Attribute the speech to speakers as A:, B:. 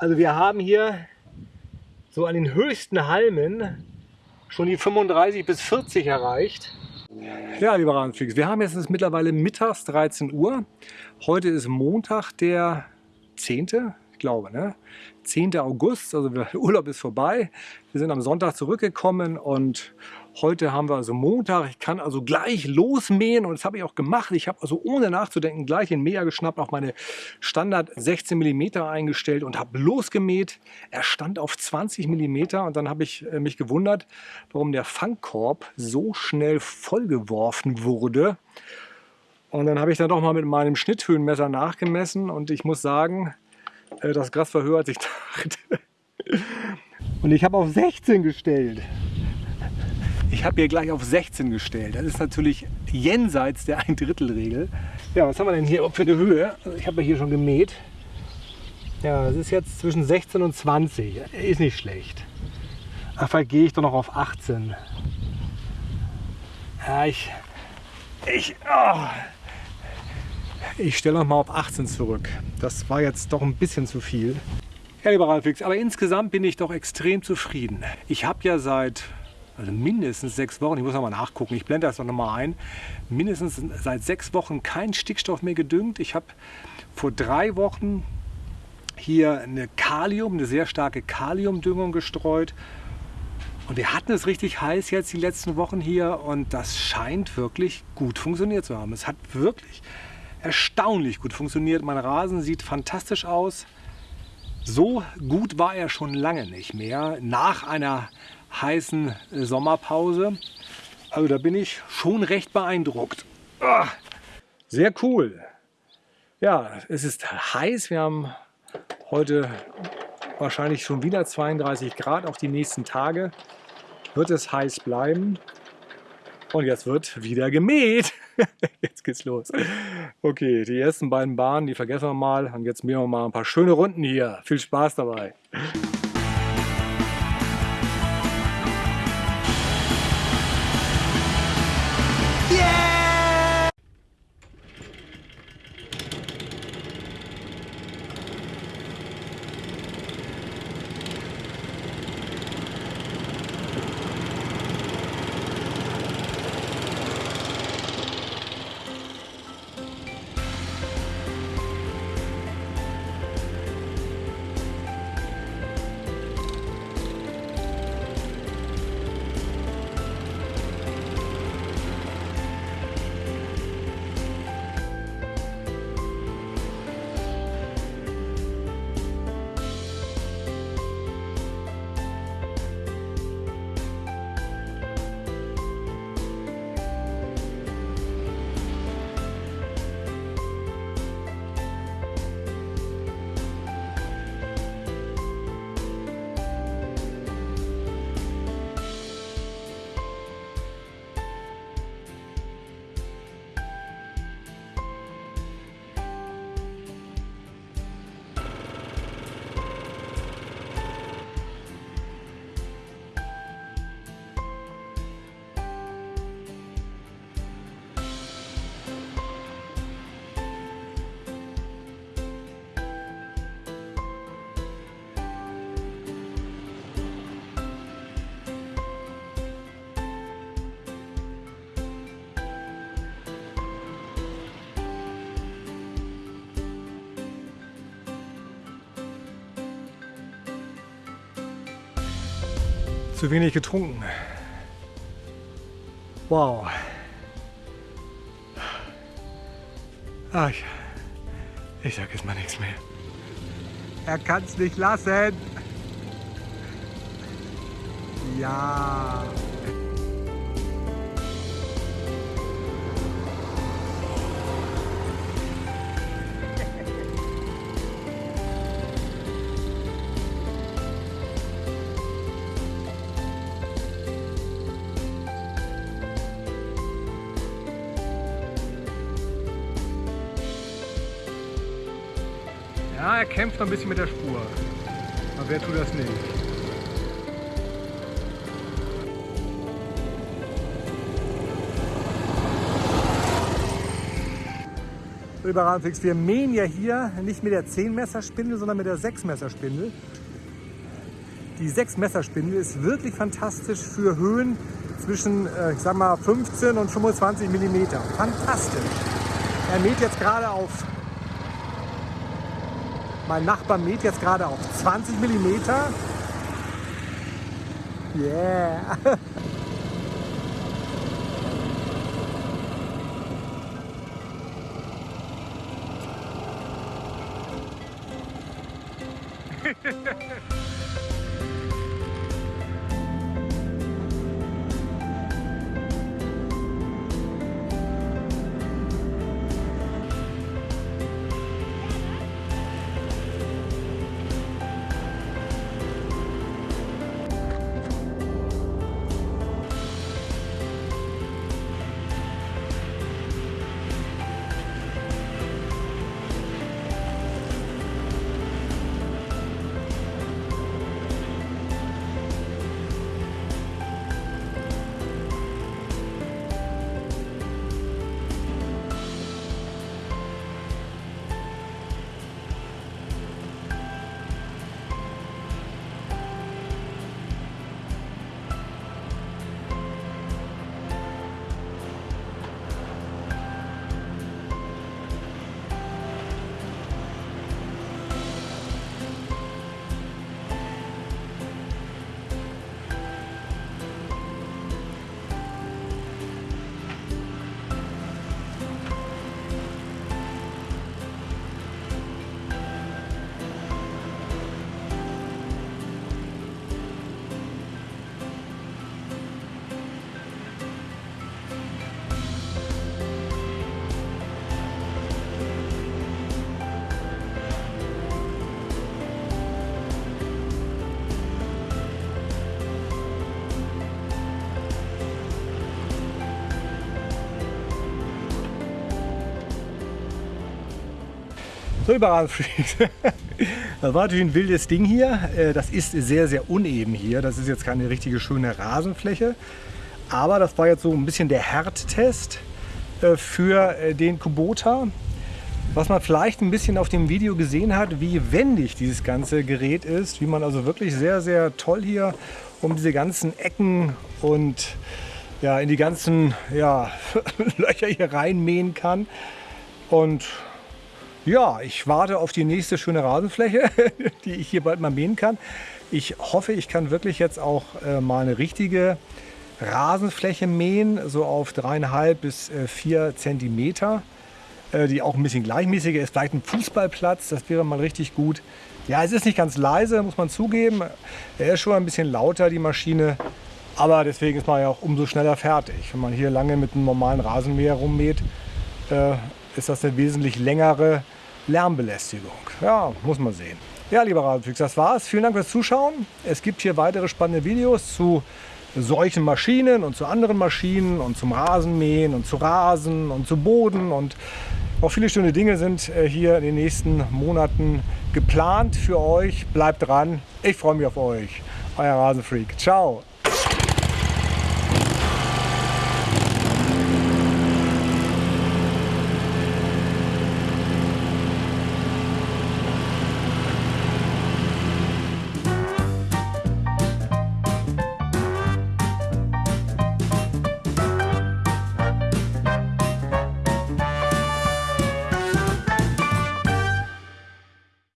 A: Also wir haben hier so an den höchsten Halmen schon die 35 bis 40 erreicht. Ja, lieber Rasenflix, wir haben jetzt mittlerweile mittags 13 Uhr. Heute ist Montag, der 10. Glaube, ne? 10. August, also der Urlaub ist vorbei. Wir sind am Sonntag zurückgekommen und Heute haben wir also Montag. Ich kann also gleich losmähen und das habe ich auch gemacht. Ich habe also ohne nachzudenken gleich den Mäher geschnappt, auf meine Standard 16 mm eingestellt und habe losgemäht. Er stand auf 20 mm und dann habe ich äh, mich gewundert, warum der Fangkorb so schnell vollgeworfen wurde. Und dann habe ich dann doch mal mit meinem Schnitthöhenmesser nachgemessen und ich muss sagen, das Gras war höher als ich dachte. Und ich habe auf 16 gestellt. Ich habe hier gleich auf 16 gestellt. Das ist natürlich jenseits der Ein-Drittel-Regel. Ja, was haben wir denn hier für eine Höhe? Also ich habe ja hier schon gemäht. Ja, es ist jetzt zwischen 16 und 20. Ist nicht schlecht. Ach, vielleicht gehe ich doch noch auf 18. Ja, ich... Ich... Oh, ich stelle noch mal auf 18 zurück. Das war jetzt doch ein bisschen zu viel. Ja, lieber Ralfix, aber insgesamt bin ich doch extrem zufrieden. Ich habe ja seit also mindestens sechs Wochen, ich muss noch mal nachgucken, ich blende das noch mal ein, mindestens seit sechs Wochen keinen Stickstoff mehr gedüngt. Ich habe vor drei Wochen hier eine Kalium, eine sehr starke Kaliumdüngung gestreut. Und wir hatten es richtig heiß jetzt die letzten Wochen hier und das scheint wirklich gut funktioniert zu haben. Es hat wirklich erstaunlich gut funktioniert. Mein Rasen sieht fantastisch aus. So gut war er schon lange nicht mehr. Nach einer heißen Sommerpause. Also da bin ich schon recht beeindruckt. Ah, sehr cool. Ja, es ist heiß. Wir haben heute wahrscheinlich schon wieder 32 Grad auf die nächsten Tage. Wird es heiß bleiben. Und jetzt wird wieder gemäht. Jetzt geht's los. Okay, die ersten beiden Bahnen, die vergessen wir mal. Und jetzt mähen wir mal ein paar schöne Runden hier. Viel Spaß dabei. Zu wenig getrunken. Wow. Ach, ich, ich sag jetzt mal nichts mehr. Er kann es nicht lassen. Ja. Ja, er kämpft noch ein bisschen mit der Spur. Aber wer tut das nicht? Lieber Rasenfix, wir mähen ja hier nicht mit der 10 Messer Spindel, sondern mit der 6 Messer Spindel. Die 6 Messer Spindel ist wirklich fantastisch für Höhen zwischen, äh, ich sag mal, 15 und 25 mm. Fantastisch. Er mäht jetzt gerade auf, mein Nachbar mäht jetzt gerade auf 20 mm. Yeah. So überall Das war natürlich ein wildes Ding hier. Äh, das ist sehr, sehr uneben hier. Das ist jetzt keine richtige schöne Rasenfläche. Aber das war jetzt so ein bisschen der Härttest äh, für äh, den Kubota. Was man vielleicht ein bisschen auf dem Video gesehen hat, wie wendig dieses ganze Gerät ist. Wie man also wirklich sehr, sehr toll hier um diese ganzen Ecken und ja, in die ganzen ja, Löcher hier reinmähen kann. Und ja, ich warte auf die nächste schöne Rasenfläche, die ich hier bald mal mähen kann. Ich hoffe, ich kann wirklich jetzt auch äh, mal eine richtige Rasenfläche mähen, so auf dreieinhalb bis äh, vier Zentimeter, äh, die auch ein bisschen gleichmäßiger ist. Vielleicht ein Fußballplatz, das wäre mal richtig gut. Ja, es ist nicht ganz leise, muss man zugeben. Er ist schon ein bisschen lauter, die Maschine. Aber deswegen ist man ja auch umso schneller fertig. Wenn man hier lange mit einem normalen Rasenmäher rummäht, äh, ist das eine wesentlich längere Lärmbelästigung. Ja, muss man sehen. Ja, lieber Radfix, das war's. Vielen Dank fürs Zuschauen. Es gibt hier weitere spannende Videos zu solchen Maschinen und zu anderen Maschinen und zum Rasenmähen und zu Rasen und zu Boden und auch viele schöne Dinge sind äh, hier in den nächsten Monaten geplant für euch. Bleibt dran. Ich freue mich auf euch. Euer Rasenfreak. Ciao.